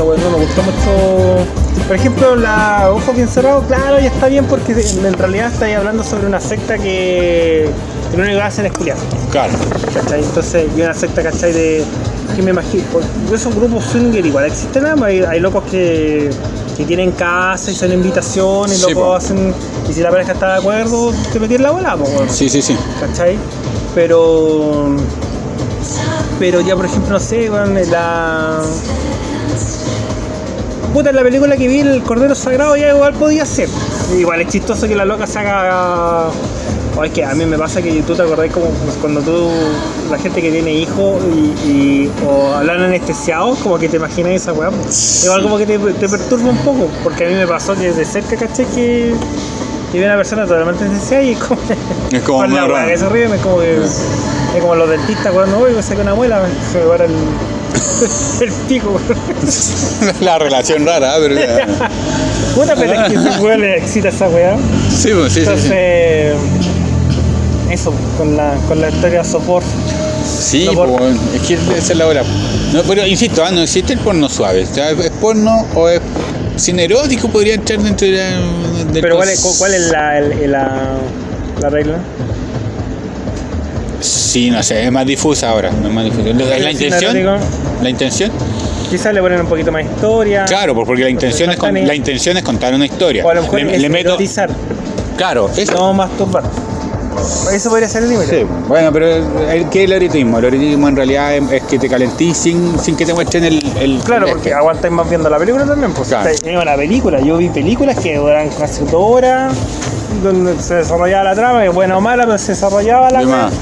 weón, no me gustó mucho. Por ejemplo, la Ojo Bien Cerrado, claro, ya está bien porque en realidad estáis hablando sobre una secta que lo único que hacen es culiar. Claro. ¿Cachai? Entonces, y una secta, ¿cachai? De. que me imagino. Pues, esos grupos swinger igual existen, ¿no? hay, hay locos que, que tienen casa y son invitaciones, Sí, locos po. hacen. Y si la pareja está de acuerdo, te metí en la bola, pues, weón. Sí, sí, sí. ¿cachai? Pero. Pero ya, por ejemplo, no sé, la. Puta, en la película que vi, el Cordero Sagrado ya igual podía ser. Igual es chistoso que la loca se haga. O es que a mí me pasa que tú te acordás como cuando tú, la gente que tiene hijos y, y- o hablan anestesiados, como que te imaginas esa weá. Igual como que te, te perturba un poco, porque a mí me pasó que de cerca, caché que, que vi una persona totalmente anestesiada y es como. Es como con la weá que se ríen, es como que. Es como los dentistas cuando voy, me saca una muela, se me para el. el pico. La relación rara, ¿eh? pero ya. Puta, pero es que ese weón le excita esa weá. Sí, pues, sí, sí, Entonces, sí. eso, con la, con la historia sopor. Sí, no por- pues, es que esa es la hora. No, pero insisto, ah, no existe el porno suave. O sea, ¿Es porno o es cine erótico? Podría entrar dentro de la, del Pero ¿cuál es, cuál es la, el- la, la regla? Sí, no sé, es más difusa ahora. es más difusa. ¿La, la ¿El intención? ¿La intención? Quizás le ponen un poquito más historia. Claro, porque la intención, es con- faltan la intención es contar una historia. O a lo mejor le, es le meto. Claro, eso. no masturbar. Eso podría ser el límite. Sí, bueno, pero el, ¿qué es el erotismo? El erotismo en realidad es, que te calentís sin, sin que te muestren el. el Claro, el porque aguantáis más viendo la película también. Pues Claro. es una película. Yo vi películas que duran casi dos horas, donde se desarrollaba la trama, que buena o mala, pero se desarrollaba la De más.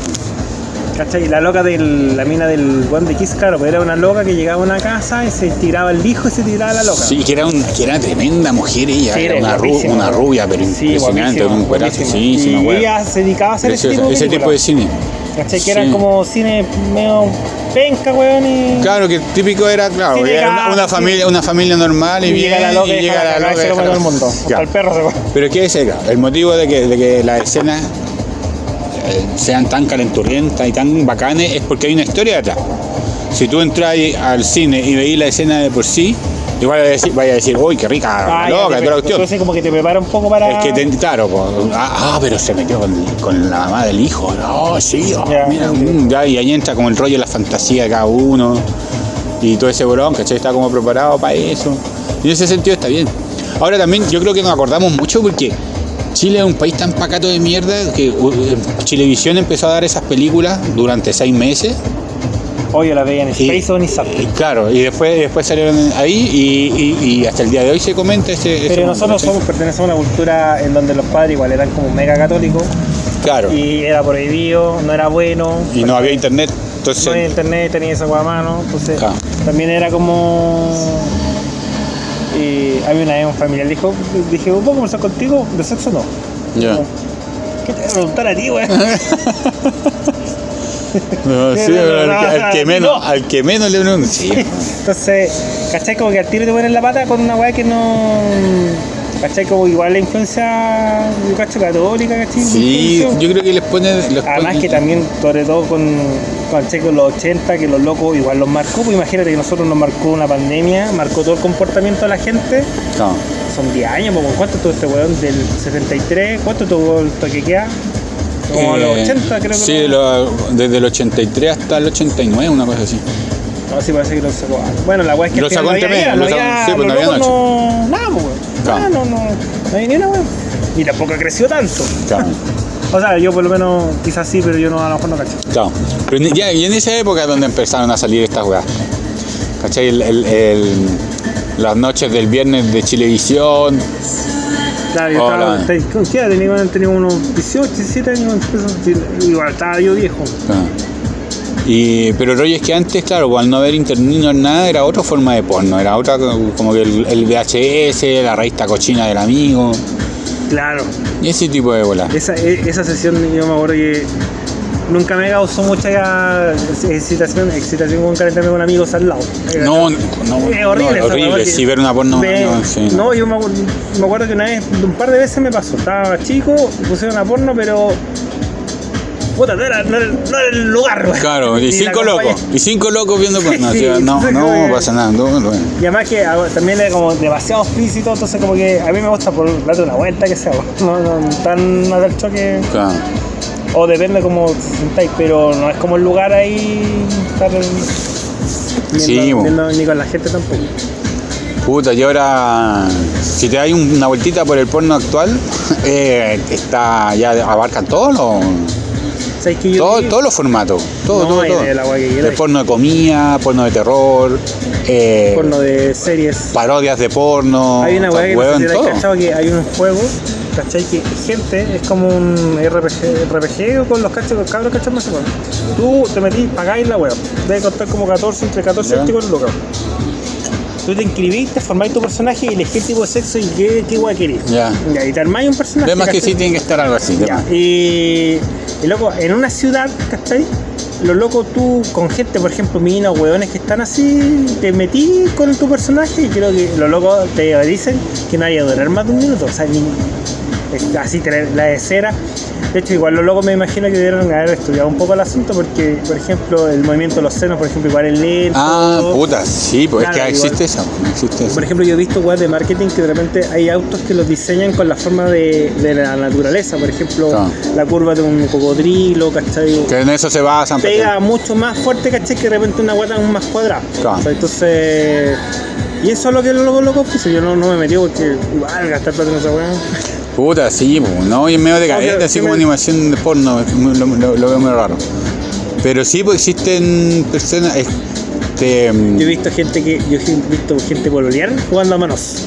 ¿Cachai? Y la loca de la mina del One de Kiss, claro, pues era una loca que llegaba a una casa y se tiraba el hijo y se tiraba la loca. Sí, que era, un, que era tremenda mujer ella, Sí, era era una, ru- guapísima. una rubia, pero Sí, impresionante, un cuerazo, sí, sí, Y ella se dedicaba a hacer ese tipo de ese tipo de cine. ¿Cachai? Que Sí. eran como cine medio penca, weón, y... Claro, que típico era, claro, Sí, era llega- una, una sí. familia, una familia normal y, y bien, llega la loca y, y llega la la loca se lo el mundo. Hasta el perro se come. Pero ¿qué es eso? El motivo de que, de que las escenas eh, sean tan calenturrientas y tan bacanes es porque hay una historia detrás. Si tú entras al cine y veís la escena de por sí, igual vaya a decir, uy, qué rica, Ah, loca, toda la cuestión. Entonces como que te prepara un poco para... Es que, te, claro, pues, ah, ah, pero se metió con, con la mamá del hijo. No, sí, oh, mira, ok. mm, ya, y ahí entra como el rollo de la fantasía de cada uno. Y todo ese bolón, ¿cachai? Está como preparado para eso. Y en ese sentido está bien. Ahora también yo creo que nos acordamos mucho porque Chile es un país tan pacato de mierda que eh, Chilevisión empezó a dar esas películas durante seis meses. Oye, la veían en Y- Space Izap. y claro, y después, después salieron ahí y, y- y hasta el día de hoy se comenta ese... ese Pero nosotros somos, pertenecemos a una cultura en donde los padres igual eran como mega católicos Claro, y, y era prohibido, no era bueno. no había internet, entonces... No había internet, tenía esa a mano, entonces también era como... Y había una vez un familiar dijo, dije, ¿puedo conversar contigo? ¿De sexo no? Ya. ¿Qué te voy a preguntar a ti, güey? No, sí, pero al, que- al que no. menos, al que menos le pregunto. Sí. Entonces, ¿cachai? Como que al tiro te ponen la pata con una weá que no... ¿Cachai? Como igual la influencia, yo cacho, católica, ¿cachai? Sí, yo creo que les pone. les Además pone- que también, sobre todo con, con con los 80, que los locos igual los marcó, pues imagínate que nosotros nos marcó una pandemia, marcó todo el comportamiento de la gente. No, Son 10 años, pues, ¿cuánto tuvo este weón del 73? ¿Cuánto tuvo el toque queda? Como los eh, 80 creo que Sí, lo- desde el 83 hasta el 89, una cosa así. No, sí parece que lo sacó. Bueno, la weá es que Lo sacó medio, no lo sacó- sí, pues, los no había locos no. Claro. No, no, no había ni una weón. Y tampoco creció tanto. Claro, O sea, yo por lo menos quizás sí, pero yo no, a lo mejor no cacho. claro. Pero en- ya, y en esa época es donde empezaron a salir estas weas. ¿Cachai? El- el- el- las noches del viernes de Chilevisión. Claro, yo Hola. estaba, te- ¿con qué edad tenía? Tenía unos 18, 17 años, igual estaba yo viejo. Ah. Y, pero el rollo es que antes, claro, al no haber internet no nada, era otra forma de porno, era otra como que el, el VHS, la revista cochina del amigo, Claro, y ese tipo de bola. esa, e- esa sesión yo me acuerdo que nunca me causó mucha excitación, excitación con calentarme con amigos al lado. No, no, Es horrible, no, horrible, porque sí, ver una porno. no, sí, no. no, yo me me acuerdo que una vez, un par de veces me pasó. Estaba chico, pusieron una porno, pero puta, no era, no era, no era el lugar, weón. Claro, y cinco locos. Y cinco locos viendo Sí, no, no sí. pasa nada. no, no. Y además que ah, también es como demasiado explícito, entonces como que a mí me gusta por darle una vuelta que sea, no, no tan a dar choque, Claro. o depende como se sintáis, pero no es como el lugar ahí estar viendo, Sí, viendo ni con la gente tampoco. Puta, y ahora, si te un- una vueltita por el porno actual, eh, está ya abarcan todos los, ¿Sabes que yo todo- todos los formatos. Todo, No, todo, la guay que quieras. porno de comida, porno de terror, eh, porno de series? parodias de porno. Hay una weá que no sé si cachado que hay un juego, ¿cachai? Que gente es como un RPG, RPG con los cachos, los cabros cachos más igual. Tú te metís, pagáis la weá. Debe costar como 14, entre 14 y Ya. 24 lucas. Tú te inscribís, te formáis tu personaje y elegís el tipo de sexo y qué, qué weá querés. Ya. Ya, y te armáis un personaje. De más que sí tiene que estar algo así. de Ya, más. Y, y loco, en una ciudad, ¿cachai? Lo loco tú con gente, por ejemplo, minas o hueones que están así, te metí con tu personaje y creo que lo loco te dicen que no vaya a durar más de un minuto. O sea, ni, así tener la de cera. De hecho, igual los locos me imagino que debieron haber estudiado un poco el asunto porque, por ejemplo, el movimiento de los senos, por ejemplo, igual es lento. Ah, puta, sí, pues es que igual. existe eso. Existe. Por ejemplo, yo he visto web de marketing que de repente hay autos que los diseñan con la forma de, de la naturaleza. Por ejemplo, Claro. la curva de un cocodrilo, ¿cachai? Que en eso se basan. Pega mucho más fuerte, ¿cachai? Que de repente una guata más cuadrada. Claro. O sea, entonces. Y eso es lo que los locos loco puso. Yo no, no me metí porque igual gastar plata en esa weá. Puta, sí, pues, no, y en medio de Obvio, así sí como me- animación de porno, lo, lo- lo veo muy raro. Pero sí, pues existen personas. Este, Yo he visto gente que. Yo he visto gente pololear jugando a manos.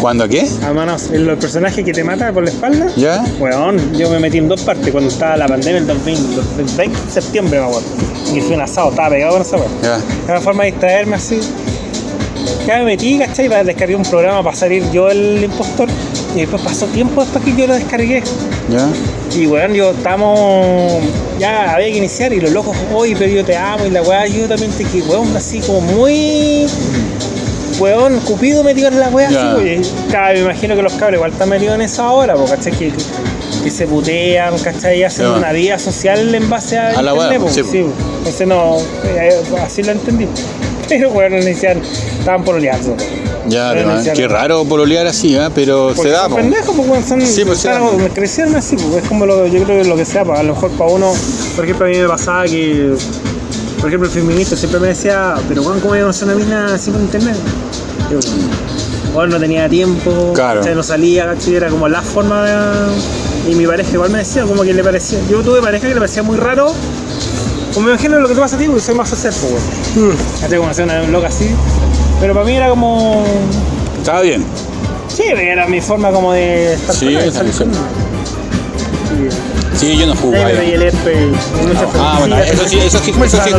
¿Cuándo qué? A manos. El, el personaje que te mata por la espalda. ¿Ya? Weón, yo me metí en dos partes cuando estaba la pandemia, el 2020, el 20 de septiembre, me acuerdo. Y fui un asado, estaba pegado con esa. Ya. Era una forma de distraerme así. Ya me metí, ¿cachai? Para descargar un programa para salir yo el impostor. Y después pasó tiempo después que yo lo descargué. ¿Ya? Y weón, yo estamos. Ya había que iniciar y los locos, oye, pero yo te amo y la weá, yo también te quiero, weón, así como muy. Weón, Cupido metido en la weá, así, oye. Claro, me imagino que los cabros igual están metidos en eso ahora, porque ¿cachai? Que, que se putean, ¿cachai? Y hacen una vida social en base a, A la internet, weá, po, sí, po. Entonces no, eh, así lo entendí. Pero bueno, inician, estaban pololeando. Ya, Pero qué raro pololear así, ¿eh? pero se da, son pendejos, pues, son, Sí, pues, se da. claro, crecieron así, pues, es como lo, yo creo que lo que sea, pues, a lo mejor para uno, por ejemplo, a mí me pasaba que, por ejemplo, el feminista siempre me decía, pero Juan, ¿cómo voy a conocer una mina así por internet? Yo, bueno, no tenía tiempo, Claro. ¿cachai? no salía, ¿cachai? era como la forma de... Y mi pareja igual me decía, como que le parecía, yo tuve pareja que le parecía muy raro, como me imagino lo que te pasa a ti, porque soy más social, pues, weón. Hacer una loca así, pero para mí era como... Estaba bien. Sí, era mi forma como de estar Sí, esa. Sí, yo no jugo. ahí Ah, bueno, eso sí, eso sí, eso sí,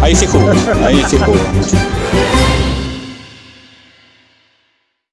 ahí sí jugo. Ahí sí jugo mucho.